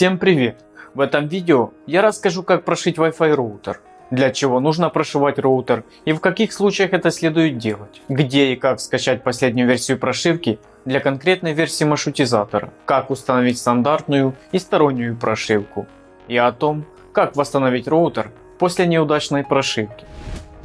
Всем привет! В этом видео я расскажу как прошить Wi-Fi роутер, для чего нужно прошивать роутер и в каких случаях это следует делать, где и как скачать последнюю версию прошивки для конкретной версии маршрутизатора, как установить стандартную и стороннюю прошивку и о том, как восстановить роутер после неудачной прошивки.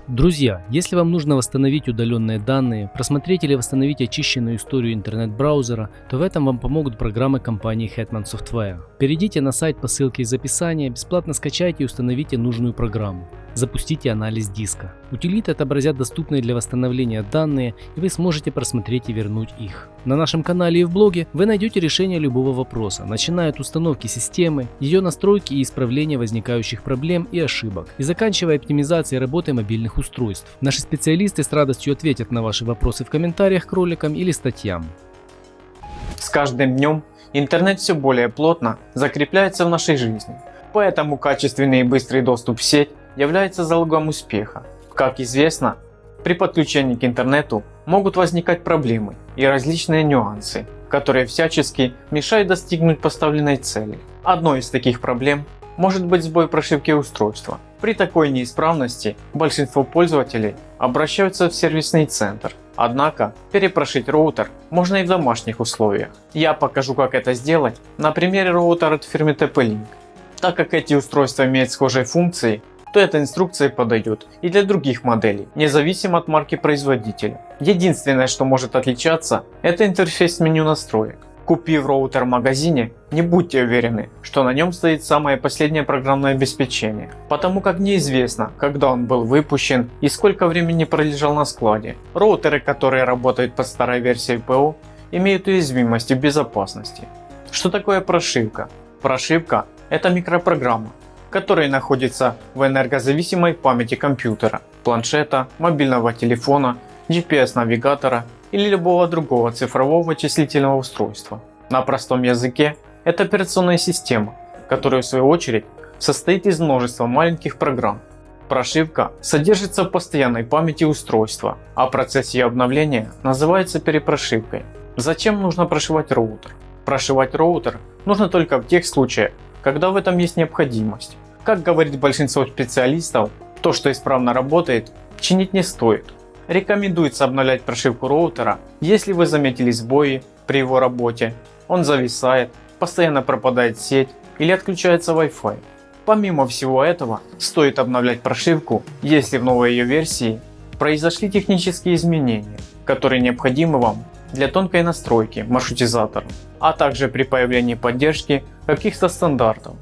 Друзья, если вам нужно восстановить удаленные данные, просмотреть или восстановить очищенную историю интернет-браузера, то в этом вам помогут программы компании Hetman Software. Перейдите на сайт по ссылке из описания, бесплатно скачайте и установите нужную программу. Запустите анализ диска. Утилиты отобразят доступные для восстановления данные и вы сможете просмотреть и вернуть их. На нашем канале и в блоге вы найдете решение любого вопроса, начиная от установки системы, ее настройки и исправления возникающих проблем и ошибок, и заканчивая оптимизацией работы мобильных устройств. Наши специалисты с радостью ответят на ваши вопросы в комментариях к роликам или статьям. С каждым днем интернет все более плотно закрепляется в нашей жизни, поэтому качественный и быстрый доступ в сеть является залогом успеха. Как известно, при подключении к интернету могут возникать проблемы и различные нюансы, которые всячески мешают достигнуть поставленной цели. Одной из таких проблем может быть сбой прошивки устройства. При такой неисправности большинство пользователей обращаются в сервисный центр. Однако перепрошить роутер можно и в домашних условиях. Я покажу как это сделать на примере роутера от фирмы TP-Link. Так как эти устройства имеют схожие функции, то эта инструкция подойдет и для других моделей, независимо от марки производителя. Единственное, что может отличаться, это интерфейс меню настроек. Купив роутер в магазине, не будьте уверены, что на нем стоит самое последнее программное обеспечение, потому как неизвестно, когда он был выпущен и сколько времени пролежал на складе. Роутеры, которые работают под старой версией ПО, имеют уязвимости в безопасности. Что такое прошивка? Прошивка – это микропрограмма, которые находятся в энергозависимой памяти компьютера, планшета, мобильного телефона, GPS-навигатора или любого другого цифрового вычислительного устройства. На простом языке это операционная система, которая в свою очередь состоит из множества маленьких программ. Прошивка содержится в постоянной памяти устройства, а процесс ее обновления называется перепрошивкой. Зачем нужно прошивать роутер? Прошивать роутер нужно только в тех случаях, когда в этом есть необходимость. Как говорит большинство специалистов, то что исправно работает, чинить не стоит. Рекомендуется обновлять прошивку роутера, если вы заметили сбои при его работе, он зависает, постоянно пропадает сеть или отключается Wi-Fi. Помимо всего этого, стоит обновлять прошивку, если в новой ее версии произошли технические изменения, которые необходимы вам для тонкой настройки маршрутизатора, а также при появлении поддержки каких-то стандартов.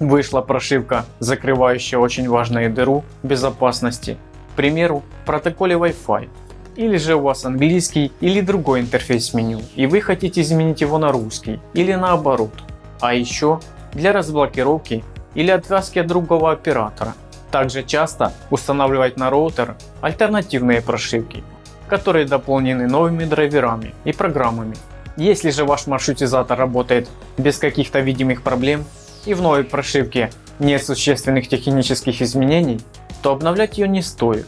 Вышла прошивка, закрывающая очень важную дыру безопасности, к примеру, в протоколе Wi-Fi. Или же у вас английский или другой интерфейс меню, и вы хотите изменить его на русский или наоборот. А еще для разблокировки или отвязки от другого оператора. Также часто устанавливать на роутер альтернативные прошивки, которые дополнены новыми драйверами и программами. Если же ваш маршрутизатор работает без каких-то видимых проблем, и в новой прошивке нет существенных технических изменений, то обновлять ее не стоит.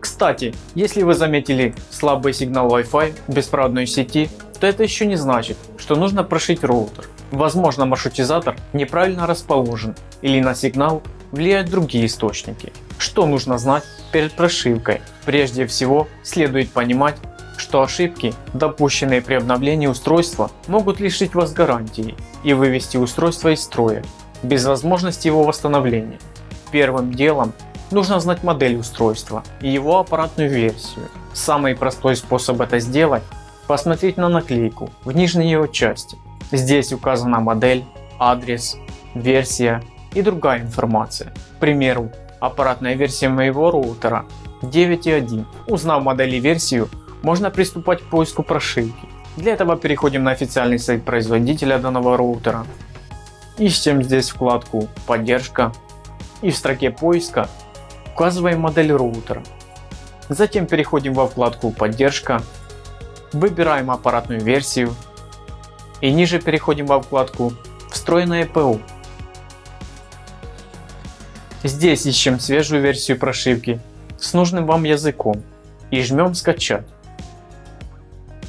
Кстати, если вы заметили слабый сигнал Wi-Fi беспроводной сети, то это еще не значит, что нужно прошить роутер. Возможно маршрутизатор неправильно расположен или на сигнал влияют другие источники. Что нужно знать перед прошивкой? Прежде всего следует понимать, что ошибки, допущенные при обновлении устройства, могут лишить вас гарантии и вывести устройство из строя, без возможности его восстановления. Первым делом нужно знать модель устройства и его аппаратную версию. Самый простой способ это сделать – посмотреть на наклейку в нижней его части. Здесь указана модель, адрес, версия и другая информация. К примеру, аппаратная версия моего роутера 9.1. Узнав модель и версию, можно приступать к поиску прошивки. Для этого переходим на официальный сайт производителя данного роутера. Ищем здесь вкладку поддержка и в строке поиска указываем модель роутера. Затем переходим во вкладку поддержка, выбираем аппаратную версию и ниже переходим во вкладку встроенное ПО. Здесь ищем свежую версию прошивки с нужным вам языком и жмем скачать.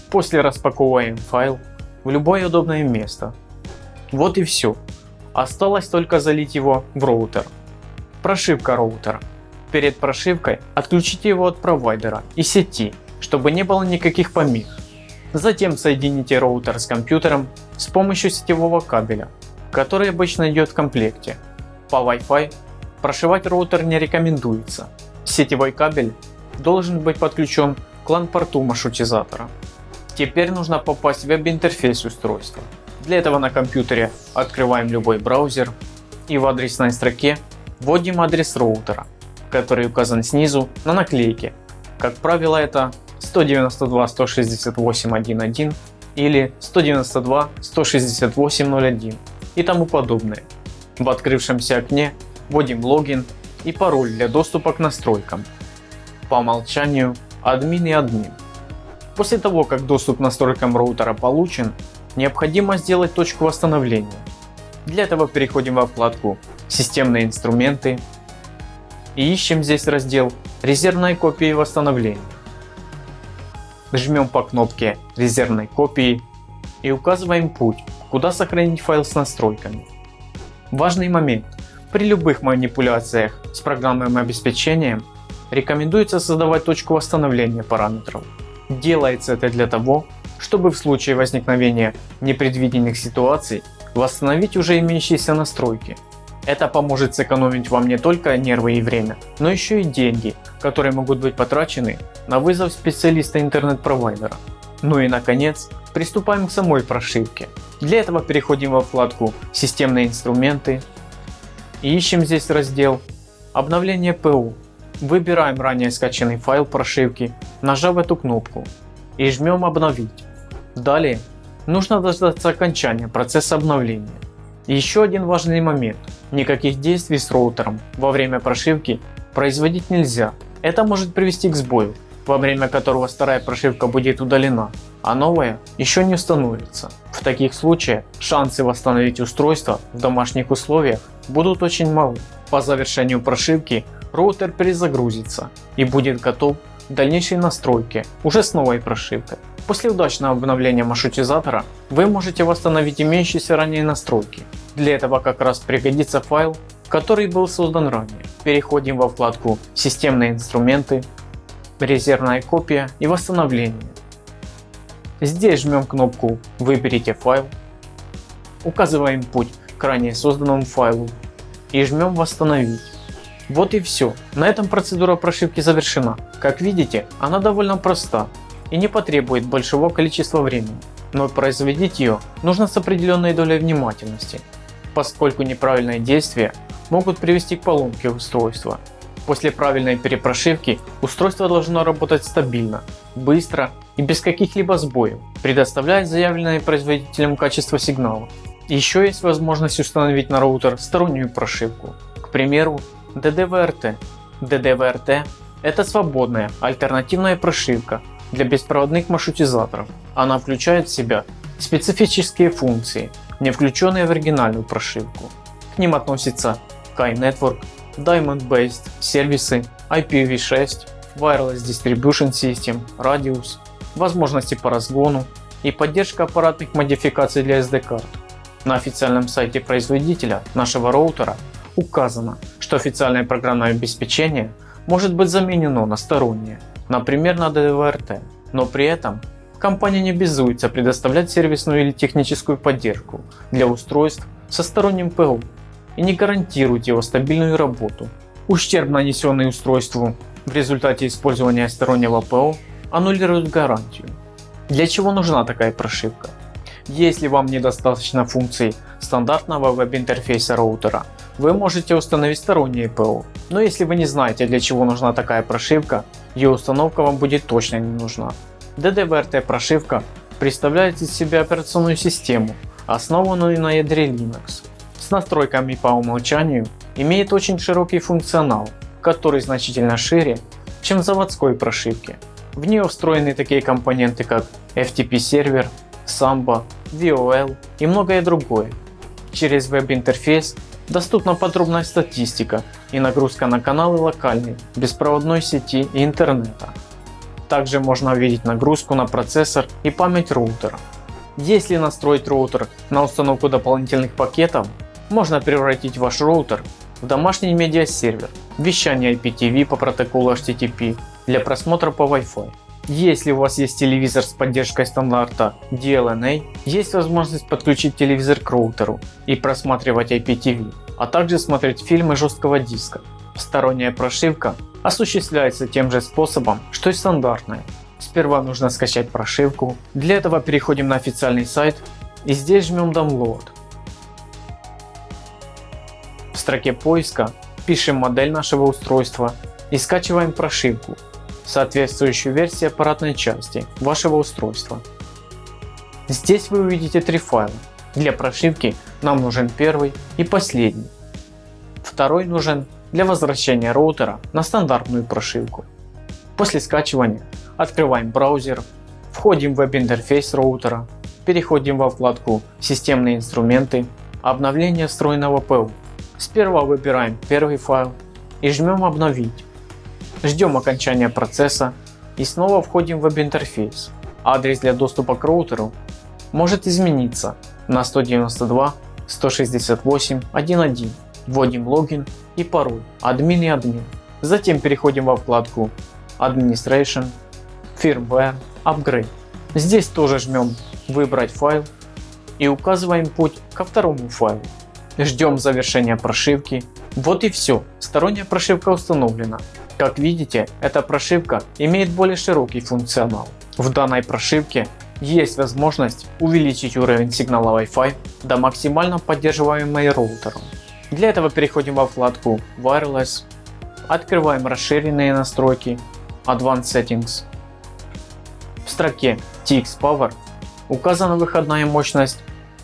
После распаковываем файл в любое удобное место. Вот и все. Осталось только залить его в роутер. Прошивка роутера. Перед прошивкой отключите его от провайдера и сети, чтобы не было никаких помех. Затем соедините роутер с компьютером с помощью сетевого кабеля, который обычно идет в комплекте. По Wi-Fi прошивать роутер не рекомендуется. Сетевой кабель должен быть подключен к LAN-порту маршрутизатора. Теперь нужно попасть в веб-интерфейс устройства. Для этого на компьютере открываем любой браузер и в адресной строке вводим адрес роутера, который указан снизу на наклейке. Как правило это 192.168.1.1 или 192.168.0.1 и тому подобное. В открывшемся окне вводим логин и пароль для доступа к настройкам. По умолчанию админ и админ. После того как доступ к настройкам роутера получен, необходимо сделать точку восстановления. Для этого переходим во вкладку системные инструменты и ищем здесь раздел резервной копии восстановления жмем по кнопке резервной копии и указываем путь, куда сохранить файл с настройками. Важный момент. При любых манипуляциях с программным обеспечением рекомендуется создавать точку восстановления параметров. Делается это для того, чтобы в случае возникновения непредвиденных ситуаций восстановить уже имеющиеся настройки. Это поможет сэкономить вам не только нервы и время, но еще и деньги, которые могут быть потрачены на вызов специалиста интернет-провайдера. Ну и наконец, приступаем к самой прошивке. Для этого переходим во вкладку «Системные инструменты» ищем здесь раздел «Обновление ПО». Выбираем ранее скачанный файл прошивки, нажав эту кнопку и жмем «Обновить». Далее нужно дождаться окончания процесса обновления. Еще один важный момент. Никаких действий с роутером во время прошивки производить нельзя. Это может привести к сбою, во время которого старая прошивка будет удалена, а новая еще не установится. В таких случаях шансы восстановить устройство в домашних условиях будут очень малы. По завершению прошивки роутер перезагрузится и будет готов к дальнейшей настройке уже с новой прошивкой. После удачного обновления маршрутизатора вы можете восстановить имеющиеся ранее настройки. Для этого как раз пригодится файл, который был создан ранее. Переходим во вкладку «Системные инструменты», «Резервная копия» и «Восстановление». Здесь жмем кнопку «Выберите файл», указываем путь к ранее созданному файлу и жмем «Восстановить». Вот и все. На этом процедура прошивки завершена. Как видите, она довольно проста и не потребует большого количества времени, но производить ее нужно с определенной долей внимательности, поскольку неправильные действия могут привести к поломке устройства. После правильной перепрошивки устройство должно работать стабильно, быстро и без каких-либо сбоев, предоставляя заявленное производителем качество сигнала. Еще есть возможность установить на роутер стороннюю прошивку, к примеру DDVRT. DDVRT это свободная альтернативная прошивка, для беспроводных маршрутизаторов. Она включает в себя специфические функции, не включенные в оригинальную прошивку. К ним относятся Kai Network, Diamond Based сервисы, IPv6, Wireless Distribution System, Radius, возможности по разгону и поддержка аппаратных модификаций для SD-карт. На официальном сайте производителя нашего роутера указано, что официальное программное обеспечение может быть заменено на стороннее например на DVRT, но при этом компания не обязуется предоставлять сервисную или техническую поддержку для устройств со сторонним ПО и не гарантирует его стабильную работу. Ущерб нанесенный устройству в результате использования стороннего ПО аннулирует гарантию. Для чего нужна такая прошивка? Если вам недостаточно функций стандартного веб-интерфейса роутера, вы можете установить стороннее ПО. Но если вы не знаете для чего нужна такая прошивка, ее установка вам будет точно не нужна. DDVRT прошивка представляет из себя операционную систему, основанную на ядре Linux. С настройками по умолчанию имеет очень широкий функционал, который значительно шире, чем в заводской прошивке. В нее встроены такие компоненты как FTP сервер, Samba, VOL и многое другое. Через веб-интерфейс доступна подробная статистика и нагрузка на каналы локальной, беспроводной сети и интернета. Также можно увидеть нагрузку на процессор и память роутера. Если настроить роутер на установку дополнительных пакетов, Можно превратить ваш роутер в домашний медиасервер, вещание IPTV по протоколу HTTP для просмотра по Wi-Fi. Если у вас есть телевизор с поддержкой стандарта DLNA, есть возможность подключить телевизор к роутеру и просматривать IPTV, а также смотреть фильмы жесткого диска. Сторонняя прошивка осуществляется тем же способом, что и стандартная. Сперва нужно скачать прошивку. Для этого переходим на официальный сайт и здесь жмем Download. Строке поиска пишем модель нашего устройства и скачиваем прошивку, соответствующую версии аппаратной части вашего устройства. Здесь вы увидите три файла. Для прошивки нам нужен первый и последний. Второй нужен для возвращения роутера на стандартную прошивку. После скачивания открываем браузер, входим в веб-интерфейс роутера, переходим во вкладку «Системные инструменты», «Обновление встроенного ПО». Сперва выбираем первый файл и жмем «Обновить». Ждем окончания процесса и снова входим в веб-интерфейс. Адрес для доступа к роутеру может измениться на 192.168.1.1. Вводим логин и пароль админ и админ. Затем переходим во вкладку Administration, Firmware, Upgrade. Здесь тоже жмем выбрать файл и указываем путь ко второму файлу. Ждем завершения прошивки. Вот и все, сторонняя прошивка установлена. Как видите, эта прошивка имеет более широкий функционал. В данной прошивке есть возможность увеличить уровень сигнала Wi-Fi до максимально поддерживаемой роутером. Для этого переходим во вкладку Wireless, открываем расширенные настройки Advanced Settings. В строке TX Power указана выходная мощность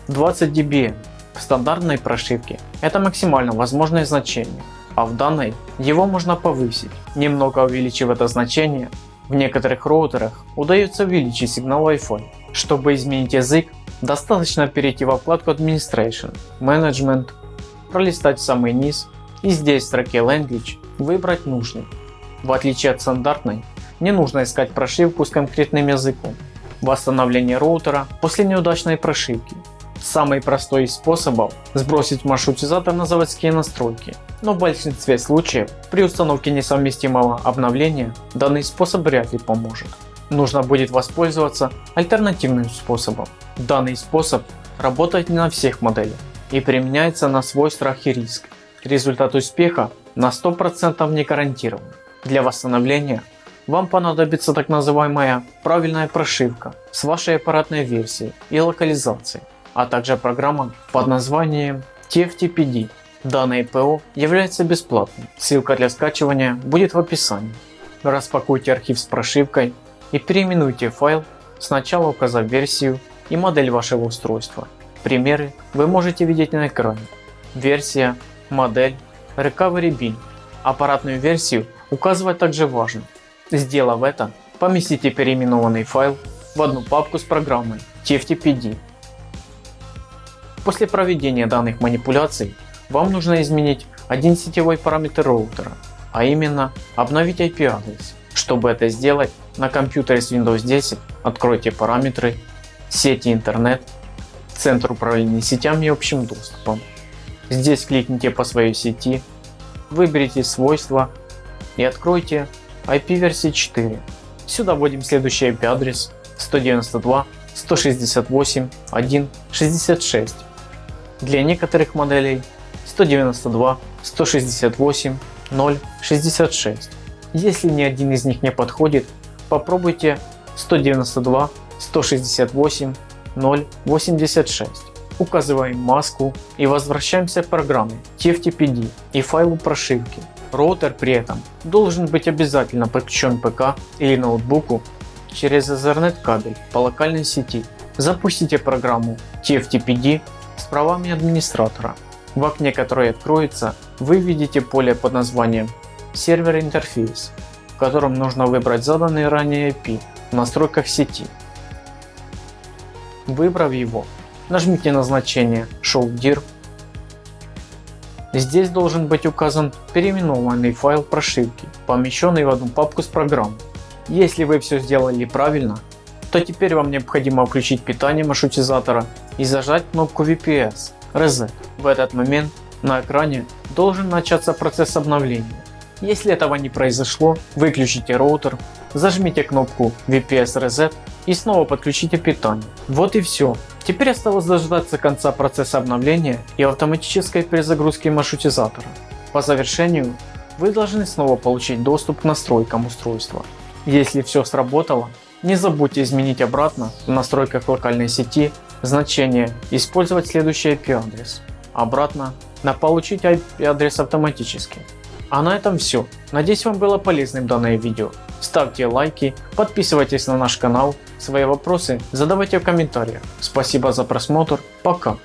20 dBm. В стандартной прошивке это максимально возможное значение, а в данной его можно повысить. Немного увеличив это значение, в некоторых роутерах удается увеличить сигнал Wi-Fi. Чтобы изменить язык, достаточно перейти во вкладку Administration, Management пролистать в самый низ и здесь в строке Language выбрать нужный. В отличие от стандартной, не нужно искать прошивку с конкретным языком. Восстановление роутера после неудачной прошивки. Самый простой из способов сбросить маршрутизатор на заводские настройки, но в большинстве случаев при установке несовместимого обновления данный способ вряд ли поможет. Нужно будет воспользоваться альтернативным способом. Данный способ работает не на всех моделях и применяется на свой страх и риск. Результат успеха на 100% не гарантирован. Для восстановления вам понадобится так называемая правильная прошивка с вашей аппаратной версией и локализацией, а также программа под названием TFTPD. Данное ПО является бесплатным, ссылка для скачивания будет в описании. Распакуйте архив с прошивкой и переименуйте файл, сначала указав версию и модель вашего устройства Примеры вы можете видеть на экране. Версия, модель, Recovery Bin. Аппаратную версию указывать также важно. Сделав это, поместите переименованный файл в одну папку с программой TFTPD. После проведения данных манипуляций вам нужно изменить один сетевой параметр роутера, а именно обновить IP адрес. Чтобы это сделать, на компьютере с Windows 10 откройте параметры сети интернет Центр управления сетями и общим доступом. Здесь кликните по своей сети, выберите свойства и откройте IP версии 4. Сюда вводим следующий IP адрес 192.168.1.66. Для некоторых моделей 192.168.0.66. Если ни один из них не подходит, попробуйте 192.168 0.86. Указываем маску и возвращаемся к программе TFTPD и файлу прошивки. Роутер при этом должен быть обязательно подключен ПК или ноутбуку через Ethernet кабель по локальной сети. Запустите программу TFTPD с правами администратора. В окне, которое откроется, вы видите поле под названием сервер интерфейс, в котором нужно выбрать заданный ранее IP в настройках сети. Выбрав его, нажмите на значение Show dir. Здесь должен быть указан переименованный файл прошивки, помещенный в одну папку с программой. Если вы все сделали правильно, то теперь вам необходимо включить питание маршрутизатора и зажать кнопку VPS. Reset. В этот момент на экране должен начаться процесс обновления. Если этого не произошло, выключите роутер, зажмите кнопку VPS Reset и снова подключите питание. Вот и все. Теперь осталось дождаться конца процесса обновления и автоматической перезагрузки маршрутизатора. По завершению вы должны снова получить доступ к настройкам устройства. Если все сработало, не забудьте изменить обратно в настройках локальной сети значение использовать следующий IP адрес. Обратно на получить IP адрес автоматически. А на этом все. Надеюсь вам было полезным данное видео. Ставьте лайки, подписывайтесь на наш канал, свои вопросы задавайте в комментариях. Спасибо за просмотр, пока.